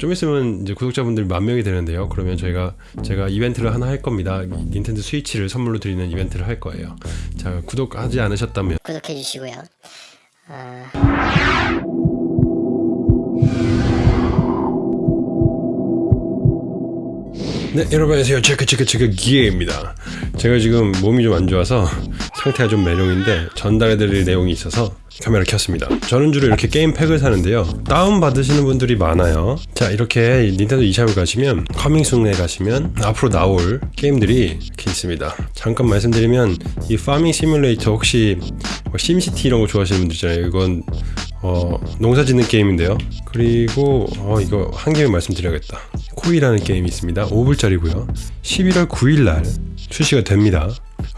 좀 있으면 이제 구독자분들이 만 명이 되는데요. 그러면 저희가 제가 이벤트를 하나 할 겁니다. 닌텐도 스위치를 선물로 드리는 이벤트를 할 거예요. 자, 구독하지 않으셨다면 구독해 주시고요. 아, 네, 여러분 안녕하세요. 체크 체크 체크 기회입니다. 제가 지금 몸이 좀 안 좋아서 상태가 좀 매룡인데 전달해드릴 내용이 있어서 카메라 켰습니다. 저는 주로 이렇게 게임 팩을 사는데요. 다운 받으시는 분들이 많아요. 자, 이렇게 닌텐도 eShop을 가시면 coming soon에 가시면 앞으로 나올 게임들이 이렇게 있습니다. 잠깐 말씀드리면 이 Farming Simulator 혹시 뭐 SimCity 이런 거 좋아하시는 분들 있잖아요. 이건 어, 농사 짓는 게임인데요. 그리고 어, 이거 한 개만 말씀드려야겠다. Koi라는 게임이 있습니다. 5불짜리고요. 11월 9일 날 출시가 됩니다.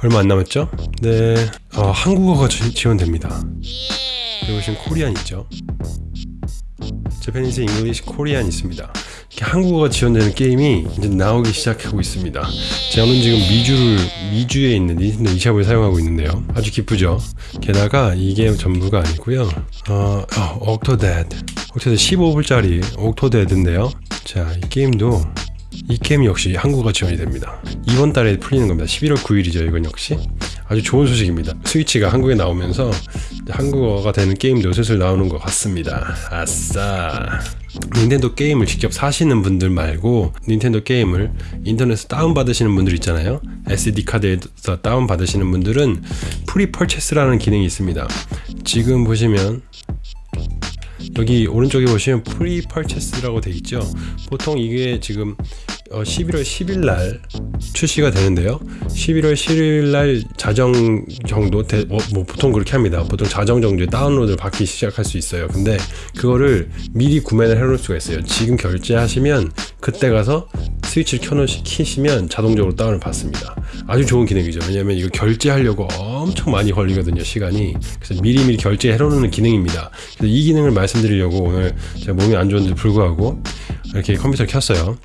얼마 안 남았죠? 네, 어, 한국어가 지- 지원됩니다. 그리고 지금 Korean 있죠? Japanese English Korean 있습니다. 이렇게 한국어가 지원되는 게임이 이제 나오기 시작하고 있습니다. 저는 지금 미주를 미주에 있는 닌텐도 eShop을 사용하고 있는데요. 아주 기쁘죠. 게다가 이게 전부가 아니고요. 어, 어 Octodad, Octodad 15불짜리 Octodad인데요. 자, 이 게임도 이 게임 역시 한국어 지원이 됩니다. 이번 달에 풀리는 겁니다. 11월 9일이죠. 이건 역시 아주 좋은 소식입니다. 스위치가 한국에 나오면서 한국어가 되는 게임도 슬슬 나오는 것 같습니다. 아싸. 닌텐도 게임을 직접 사시는 분들 말고 닌텐도 게임을 인터넷에서 다운받으시는 분들 있잖아요. SD 카드에서 다운받으시는 분들은 pre-purchase라는 기능이 있습니다. 지금 보시면 여기 오른쪽에 보시면 pre-purchase라고 돼 있죠. 보통 이게 지금 어, 11월 10일 날 출시가 되는데요. 11월 10일 날 자정 정도 대, 어, 뭐 보통 그렇게 합니다. 보통 자정 정도에 다운로드를 받기 시작할 수 있어요. 근데 그거를 미리 구매를 해놓을 수가 있어요. 지금 결제하시면 그때 가서 스위치를 켜놓으시 키시면 자동적으로 다운을 받습니다. 아주 좋은 기능이죠. 왜냐면 이거 결제하려고 엄청 많이 걸리거든요. 시간이. 그래서 미리미리 결제해 놓는 기능입니다. 그래서 이 기능을 말씀드리려고 오늘 제가 몸이 안 좋은데 불구하고 이렇게 컴퓨터를 켰어요.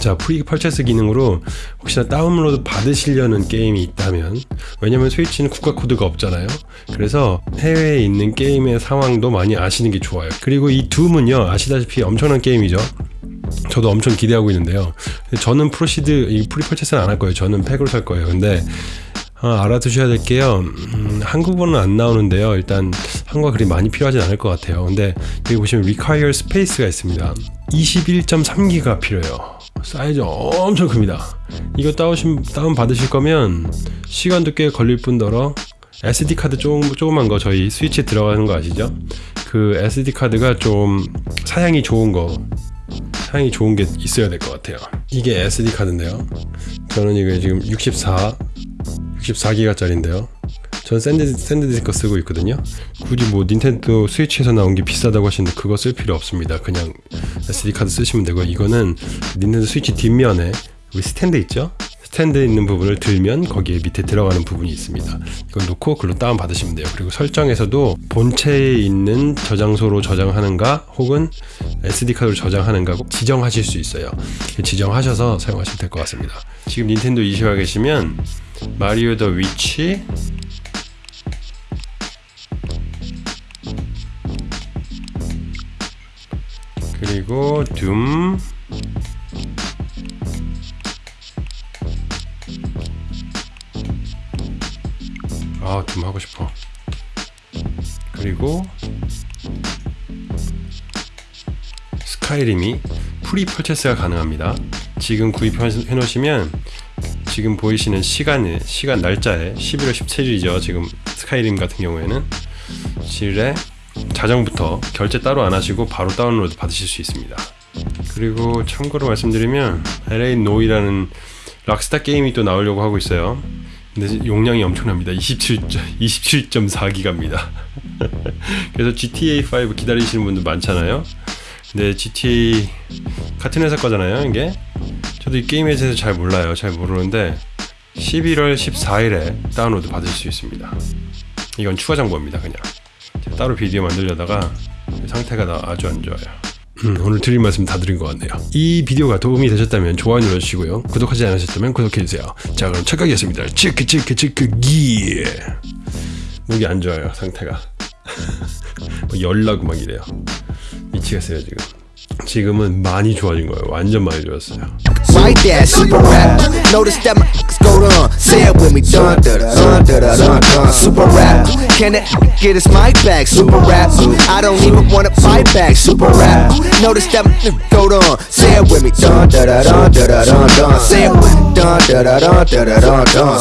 자, pre-purchase 기능으로 혹시나 다운로드 받으시려는 게임이 있다면 왜냐면 스위치는 국가 코드가 없잖아요. 그래서 해외에 있는 게임의 상황도 많이 아시는 게 좋아요. 그리고 이 Doom은요, 아시다시피 엄청난 게임이죠. 저도 엄청 기대하고 있는데요. 저는 프로시드 이 pre-purchase는 안 할 거예요. 저는 팩으로 살 거예요. 근데 어, 알아두셔야 될 게요. 음, 한국어는 안 나오는데요. 일단 한국어 그리 많이 필요하진 않을 것 같아요. 근데 여기 보시면 require space가 있습니다. 21.3기가 필요해요. 사이즈 엄청 큽니다. 이거 다운 다운 받으실 거면 시간도 꽤 걸릴 뿐더러 SD 카드 조금 조그만 거 저희 스위치에 들어가는 거 아시죠? 그 SD 카드가 좀 사양이 좋은 거 사양이 좋은 게 있어야 될 것 같아요. 이게 SD 카드인데요. 저는 이게 지금 64 64기가짜리인데요. 전 San, SanDisk 쓰고 있거든요. 굳이 뭐 닌텐도 스위치에서 나온 게 비싸다고 하시는데 그거 쓸 필요 없습니다. 그냥 SD 카드 쓰시면 되고 이거는 닌텐도 스위치 뒷면에 우리 스탠드 있죠? 스탠드에 있는 부분을 들면 거기에 밑에 들어가는 부분이 있습니다. 이걸 놓고 글로 다운 받으시면 돼요. 그리고 설정에서도 본체에 있는 저장소로 저장하는가 혹은 SD 카드로 저장하는가 꼭 지정하실 수 있어요. 지정하셔서 사용하시면 될 것 같습니다. 지금 닌텐도 이시와 계시면 마리오 더 위치 그리고 둠 아, 둠 하고 싶어. 그리고 Skyrim이 pre-purchase가 가능합니다. 지금 구입해 놓으시면 지금 보이시는 시간에 시간 날짜에 11월 17일이죠. 지금 Skyrim 같은 경우에는 7일에 자정부터 결제 따로 안 하시고 바로 다운로드 받으실 수 있습니다. 그리고 참고로 말씀드리면 LA 노이라는 락스타 게임이 또 나오려고 하고 있어요. 근데 용량이 엄청납니다. 27 27.4기가입니다. 그래서 GTA 5 기다리시는 분들 많잖아요. 근데 GTA 같은 회사 거잖아요. 이게 저도 이 게임에 대해서 잘 몰라요. 잘 모르는데 11월 14일에 다운로드 받을 수 있습니다. 이건 추가 정보입니다. 그냥 따로 비디오 만들려다가 상태가 나 아주 안 좋아요. 음, 오늘 드릴 말씀 다 드린 것 같네요. 이 비디오가 도움이 되셨다면 좋아요 눌러주시고요. 구독하지 않으셨다면 구독해주세요. 자 그럼 첫 가겠습니다. 치크 치크 치크 기 목이 안 좋아요 상태가 뭐 열나고 막 이래요. 미치겠어요 지금. 지금은 많이 좋아진 거예요. 완전 많이 좋았어요. Right there, super rap. Notice that my go on. Say it with me, dun dun dun dun dun dun dun. Super rap. Can it get his mic back? Super rap. I don't even wanna fight back. Super rap. Notice that my go on. Say it with me, dun dun dun dun dun dun. Say it with me, dun dun dun dun dun dun.